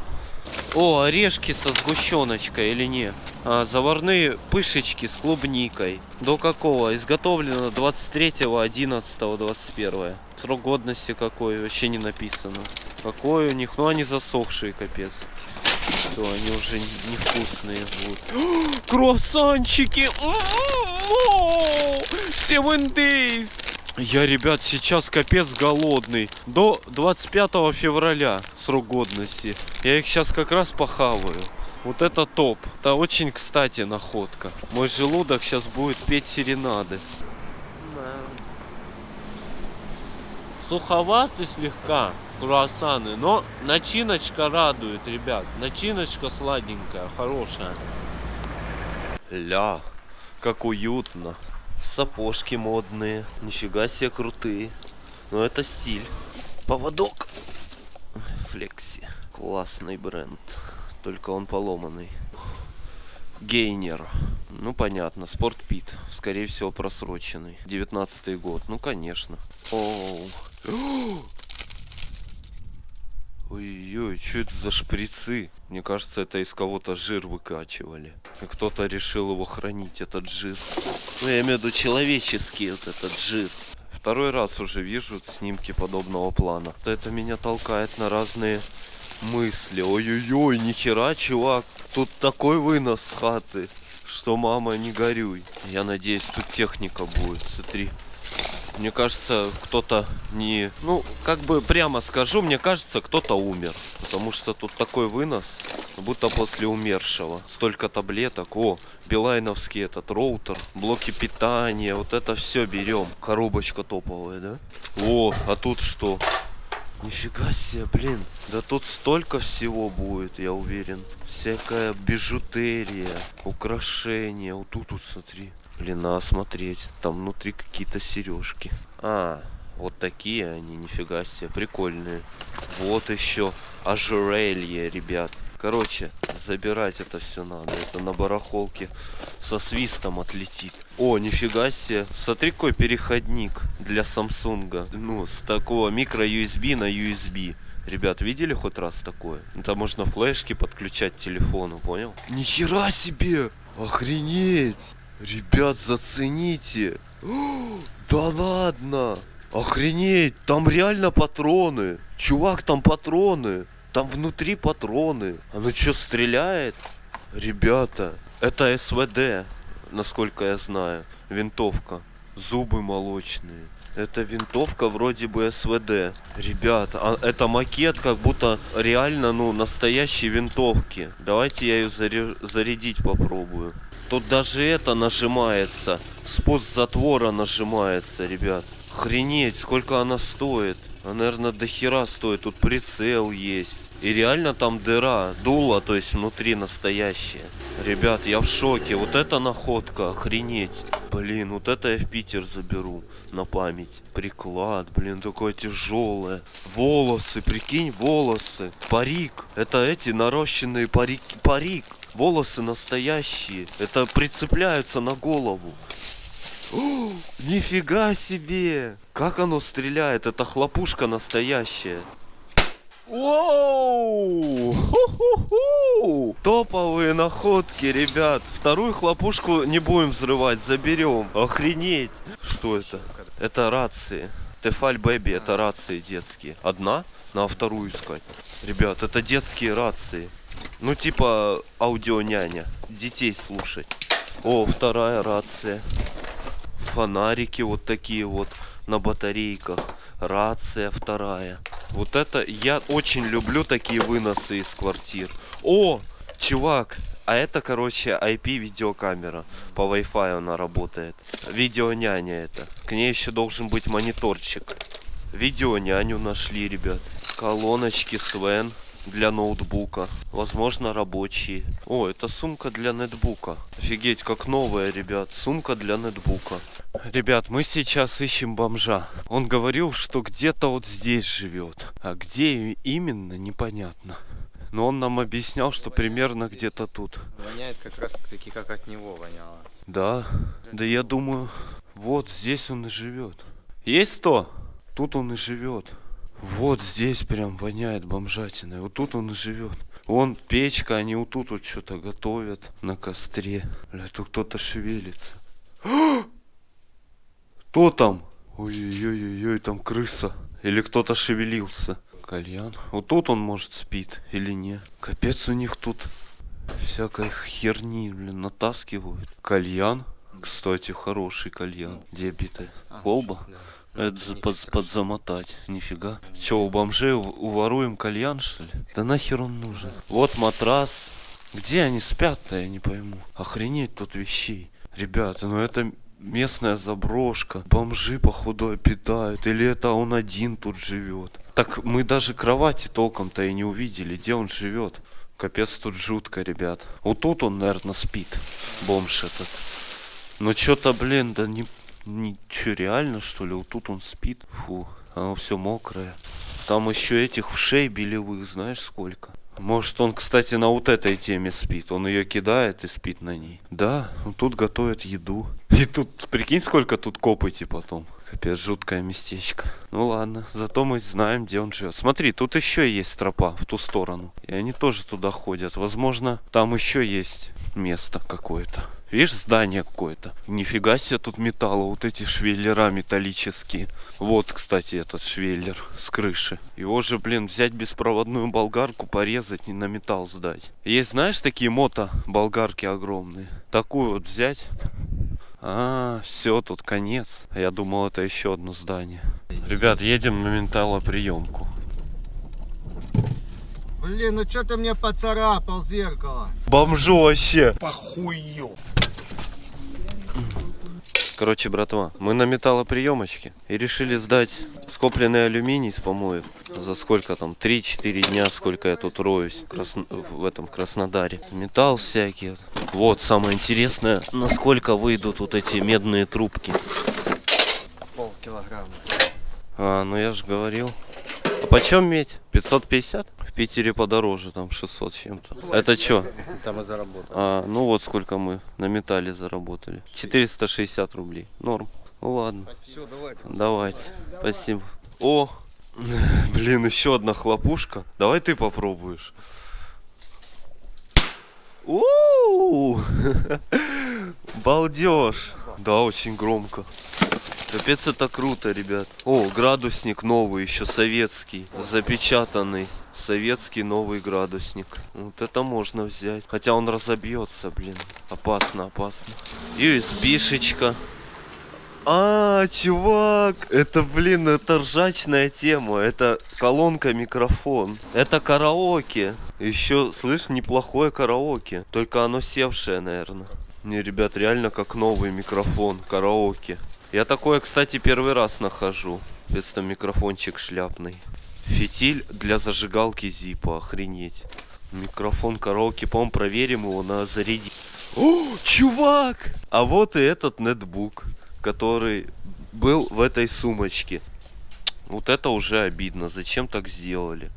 О, орешки со сгущеночкой или не? А, заварные пышечки с клубникой. До какого? Изготовлено 23.11.21. Срок годности какой? Вообще не написано. Какой у них? Ну, они засохшие, капец. Все, они уже невкусные будут. Круассанчики! Seven days! Я, ребят, сейчас капец голодный. До 25 февраля срок годности. Я их сейчас как раз похаваю. Вот это топ. Это очень, кстати, находка. Мой желудок сейчас будет петь серенады. Суховаты слегка круассаны, но начиночка радует, ребят. Начиночка сладенькая, хорошая. Ля, как уютно. Сапожки модные. Нифига себе крутые. Но это стиль. Поводок. Флекси. Классный бренд. Только он поломанный. Гейнер. Ну, понятно. Спортпит. Скорее всего, просроченный. 19 год. Ну, конечно. Оу. Ой-ой, что это за шприцы? Мне кажется, это из кого-то жир выкачивали. И кто-то решил его хранить, этот жир. Ну, я имею в виду человеческий вот этот жир. Второй раз уже вижу снимки подобного плана. Это меня толкает на разные мысли. Ой-ой-ой, нихера, чувак. Тут такой вынос с хаты, что мама не горюй. Я надеюсь, тут техника будет. Смотри. Мне кажется, кто-то не... Ну, как бы прямо скажу, мне кажется, кто-то умер. Потому что тут такой вынос, будто после умершего. Столько таблеток. О, билайновский этот роутер, блоки питания. Вот это все берем. Коробочка топовая, да? О, а тут что? Нифига себе, блин. Да тут столько всего будет, я уверен. Всякая бижутерия, украшения. Вот тут вот, смотри. Блин, надо смотреть. Там внутри какие-то сережки. А, вот такие они, нифига себе, прикольные. Вот еще ожерелье, ребят. Короче, забирать это все надо. Это на барахолке со свистом отлетит. О, нифига себе. Смотри, какой переходник для Самсунга. Ну, с такого микро-USB на USB. Ребят, видели хоть раз такое? Это можно флешки подключать к телефону, понял? Нихера себе! Охренеть! Ребят, зацените. Да ладно. Охренеть, там реально патроны. Чувак, там патроны. Там внутри патроны. Оно что, стреляет? Ребята, это СВД. насколько я знаю. Винтовка. Зубы молочные. Это винтовка вроде бы СВД. Ребят, а это макет как будто реально, ну, настоящей винтовки. Давайте я ее заре- зарядить попробую. Тут даже это нажимается. Спуск затвора нажимается, ребят. Охренеть, сколько она стоит. Она, наверное, до хера стоит. Тут прицел есть. И реально там дыра, дуло, то есть внутри настоящее. Ребят, я в шоке. Вот это находка, охренеть. Блин, вот это я в Питер заберу на память. Приклад, блин, такое тяжелое. Волосы, прикинь, волосы. Парик. Это эти нарощенные парики. Парик. Волосы настоящие. Это прицепляются на голову. О, нифига себе! Как оно стреляет? Это хлопушка настоящая. Ху-ху-ху! Топовые находки, ребят. Вторую хлопушку не будем взрывать, заберем. Охренеть! Что это? Это рации. Тефаль Бэби, это рации детские. Одна? Надо вторую искать. Ребят, это детские рации. Ну, типа аудионяня. Детей слушать. О, вторая рация. Фонарики вот такие вот на батарейках. Рация вторая. Вот это я очень люблю такие выносы из квартир. О, чувак, а это, короче, IP видеокамера. По Wi-Fi она работает. Видеоняня это. К ней еще должен быть мониторчик. Видеоняню нашли, ребят. Колоночки Свен для ноутбука. Возможно, рабочие. О, это сумка для нетбука. Офигеть, как новая, ребят. Сумка для нетбука. Ребят, мы сейчас ищем бомжа. Он говорил, что где-то вот здесь живет. А где именно, непонятно. Но он нам объяснял, что примерно где-то тут. Воняет как раз таки, как от него воняло. Да, да я думаю, вот здесь он и живет. Есть кто? Тут он и живет. Вот здесь прям воняет бомжатиной. Вот тут он и живет. Вон печка, они вот тут вот что-то готовят на костре. Бля, тут кто-то шевелится. Кто там? Ой-ой-ой, там крыса. Или кто-то шевелился. Кальян. Вот тут он, может, спит или нет. Капец у них тут всякой херни, блин, натаскивают. Кальян. Кстати, хороший кальян. Где битая? Колба? Это за- под, подзамотать. Нифига. Че, у бомжей уворуем кальян, что ли? Да нахер он нужен? Вот матрас. Где они спят-то, я не пойму. Охренеть тут вещей. Ребята, ну это местная заброшка. Бомжи, походу, обитают. Или это он один тут живет. Так мы даже кровати толком-то и не увидели, где он живет. Капец тут жутко, ребят. Вот тут он, наверное, спит. Бомж этот. Ну что-то, блин, да не, чё, реально что ли? Вот тут он спит. Фу, оно все мокрое. Там еще этих вшей белевых, знаешь сколько? Может он, кстати, на вот этой теме спит. Он ее кидает и спит на ней. Да, он тут готовит еду. И тут, прикинь, сколько тут копоти потом. Капец, жуткое местечко. Ну ладно, зато мы знаем, где он живет. Смотри, тут еще есть тропа в ту сторону. И они тоже туда ходят. Возможно, там еще есть место какое-то. Видишь, здание какое-то. Нифига себе тут металла, вот эти швеллера металлические. Вот, кстати, этот швеллер с крыши. Его же, блин, взять беспроводную болгарку, порезать и на металл сдать. Есть, знаешь, такие мото-болгарки огромные. Такую вот взять. А, все, тут конец. А Я думал, это еще одно здание. Ребят, едем на металлоприемку. Блин, ну что ты мне поцарапал зеркало? Бомжу вообще. Похую. Короче, братва, мы на металлоприемочке и решили сдать скопленный алюминий с помоев. За сколько там? 3-4 дня, сколько я тут роюсь в, Красно- в этом в Краснодаре. Металл всякий. Вот самое интересное, насколько выйдут вот эти медные трубки. Пол килограмма. А, ну я же говорил. А почем медь? 550? В Питере подороже, там 600 с чем-то. Это что? Там и заработал. А, ну вот сколько мы на металле заработали. 460 рублей. Норм. Ну ладно. Все, давайте. Давайте. Спасибо. О, блин, еще одна хлопушка. Давай ты попробуешь. Балдеж. Да, очень громко. Капец, это круто, ребят. О, градусник новый, еще советский, запечатанный. Советский новый градусник. Вот это можно взять. Хотя он разобьется, блин. Опасно, опасно. USB-шечка. А, чувак, это, блин, это ржачная тема. Это колонка-микрофон. Это караоке. Еще, слышь, неплохое караоке. Только оно севшее, наверное. Не, ребят, реально как новый микрофон, караоке. Я такое, кстати, первый раз нахожу. Это микрофончик шляпный. Фитиль для зажигалки Зипа, охренеть. Микрофон караоке, по-моему, проверим его на заряди. О, чувак! А вот и этот нетбук, который был в этой сумочке. Вот это уже обидно. Зачем так сделали?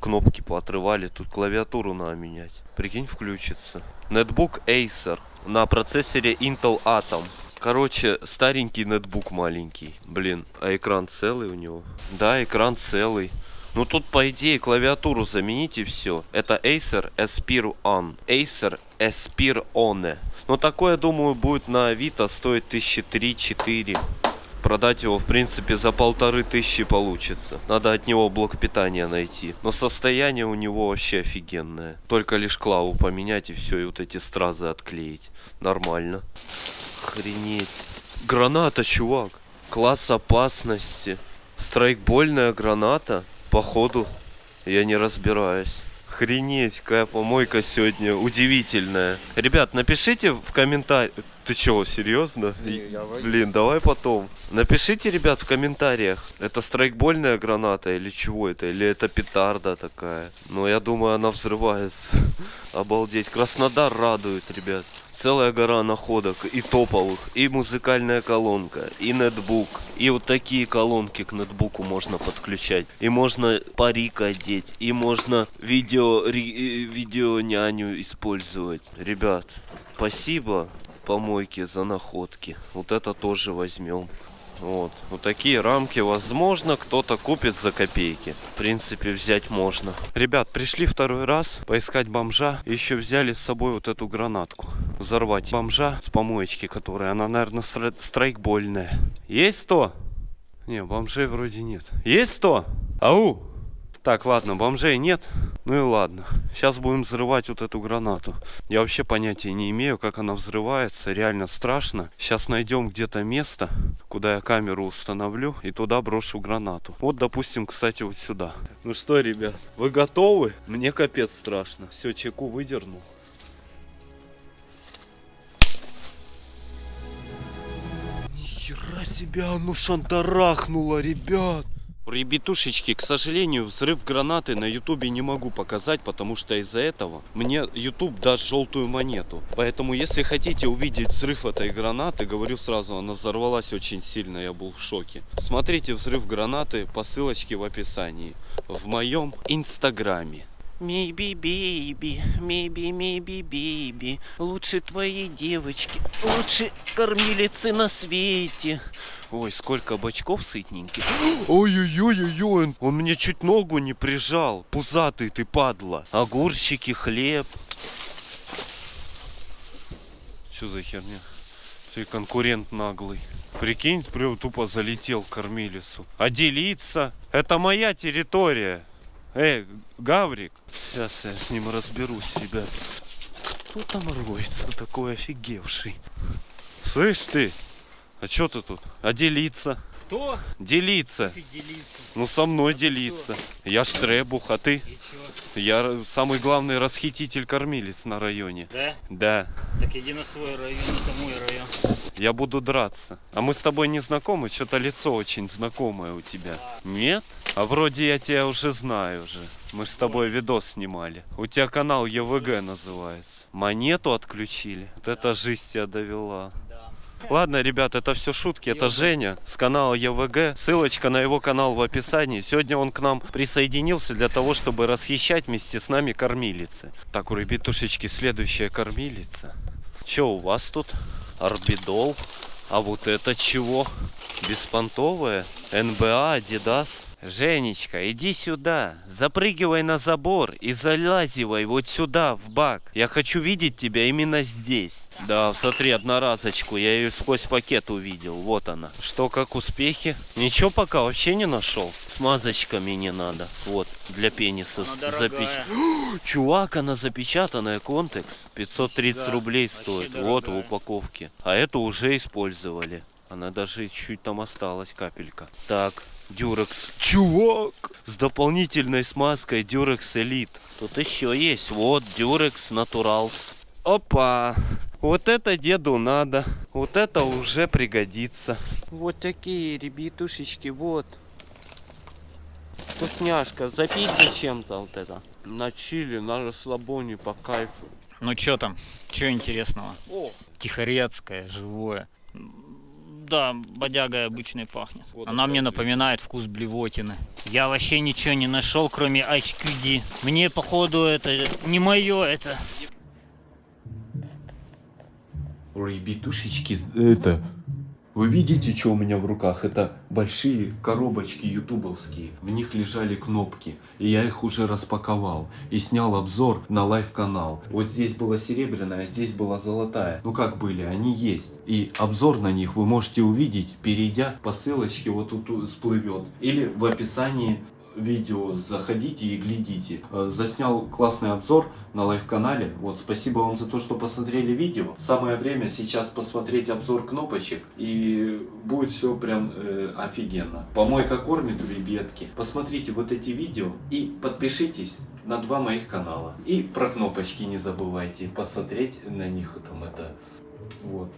Кнопки поотрывали, тут клавиатуру надо менять. Прикинь, включится. Нетбук Acer на процессоре Intel Atom. Короче, старенький нетбук маленький. Блин, а экран целый у него? Да, экран целый. Ну тут, по идее, клавиатуру замените все. Это Acer Aspire On. Acer Aspire One. Ну такое, думаю, будет на Авито стоить тысячи три-четыре. Продать его, в принципе, за полторы тысячи получится. Надо от него блок питания найти. Но состояние у него вообще офигенное. Только лишь клаву поменять и все, и вот эти стразы отклеить. Нормально. Охренеть. Граната, чувак. Класс опасности. Страйкбольная граната. Походу, я не разбираюсь. Охренеть, какая помойка сегодня удивительная. Ребят, напишите в комментариях. Ты чего, серьезно? Не, я боюсь. Блин, давай потом. Напишите, ребят, в комментариях, это страйкбольная граната или чего это? Или это петарда такая? Ну, я думаю, она взрывается. Обалдеть. Краснодар радует, ребят. Целая гора находок и топовых, и музыкальная колонка, и нетбук. И вот такие колонки к нетбуку можно подключать. И можно парик одеть, и можно видео, э, видео няню использовать. Ребят, спасибо помойки за находки. Вот это тоже возьмем. Вот. Вот такие рамки, возможно, кто-то купит за копейки. В принципе, взять можно. Ребят, пришли второй раз поискать бомжа. Еще взяли с собой вот эту гранатку. Взорвать бомжа с помоечки, которая, она, наверное, стра- страйкбольная. Есть 100? Не, бомжей вроде нет. Есть 100? Ау! Так, ладно, бомжей нет. Ну и ладно. Сейчас будем взрывать вот эту гранату. Я вообще понятия не имею, как она взрывается. Реально страшно. Сейчас найдем где-то место, куда я камеру установлю и туда брошу гранату. Вот, допустим, кстати, вот сюда. Ну что, ребят, вы готовы? Мне капец страшно. Все, чеку выдернул. Нихера себе оно шантарахнуло, ребят. Ребятушечки, к сожалению, взрыв гранаты на ютубе не могу показать, потому что из-за этого мне ютуб даст желтую монету. Поэтому, если хотите увидеть взрыв этой гранаты, говорю сразу, она взорвалась очень сильно, я был в шоке. Смотрите взрыв гранаты по ссылочке в описании. В моем инстаграме. Maybe baby, maybe, maybe baby Лучше твоей девочки, лучше кормилицы на свете Ой, сколько бочков сытненьких Ой-ой-ой-ой, он мне чуть ногу не прижал Пузатый ты, падла Огурчики, хлеб Что за херня? Ты конкурент наглый. Прикинь, прям тупо залетел кормилицу. А делиться? Это моя территория. Эй, Гаврик. Сейчас я с ним разберусь, ребят. Кто там роется такой офигевший? Слышь ты, а что ты тут? А делиться? Кто? Делиться. делиться? Ну со мной делиться. Я штребух, а ты? Я самый главный расхититель кормилец на районе. Да? Да. Так иди на свой район, это мой район. Я буду драться. А мы с тобой не знакомы? Что-то лицо очень знакомое у тебя. Нет? А вроде я тебя уже знаю уже. Мы с тобой видос снимали. У тебя канал ЕВГ называется. Монету отключили. Вот это жизнь тебя довела. Да. Ладно, ребят, это все шутки. Это Женя с канала ЕВГ. Ссылочка на его канал в описании. Сегодня он к нам присоединился для того, чтобы расхищать вместе с нами кормилицы. Так, у ребятушечки следующая кормилица. Че у вас тут? Орбидол. А вот это чего? Беспонтовая? НБА, Adidas. Женечка, иди сюда. Запрыгивай на забор и залазивай вот сюда, в бак. Я хочу видеть тебя именно здесь. Да, смотри, одноразочку. Я ее сквозь пакет увидел. Вот она. Что, как успехи? Ничего пока вообще не нашел. Смазочками не надо. Вот, для пениса дорогая. Чувак, она запечатанная, контекс. 530 Да, рублей стоит. Вот в дорогая. упаковке. А эту уже использовали. Она даже чуть там осталась, капелька. Так, Дюрекс. Чувак! С дополнительной смазкой Дюрекс Элит. Тут еще есть. Вот, Дюрекс Натуралс. Опа! Вот это деду надо. Вот это уже пригодится. Вот такие ребятушечки, вот. Вкусняшка, запить зачем-то вот это. На чили, на расслабоне, по кайфу. Ну что там? Что интересного? О, Тихорецкое, живое. Да, бодягой обычной пахнет. Вот Она мне напоминает вкус блевотины. Я вообще ничего не нашел, кроме HQD. Мне, походу, это не мое это. Ребятушечки, это... Вы видите, что у меня в руках? Это большие коробочки ютубовские. В них лежали кнопки. И я их уже распаковал. И снял обзор на live-канал. Вот здесь была серебряная, а здесь была золотая. Ну как были, они есть. И обзор на них вы можете увидеть, перейдя по ссылочке, вот тут всплывет. Или в описании видео заходите и глядите. Э, Заснял классный обзор на live-канале. Вот, спасибо вам за то, что посмотрели видео. Самое время сейчас посмотреть обзор кнопочек. И будет все прям э, офигенно. Помойка кормит у ребятки. Посмотрите вот эти видео и подпишитесь на два моих канала. И про кнопочки не забывайте посмотреть на них там это. Вот.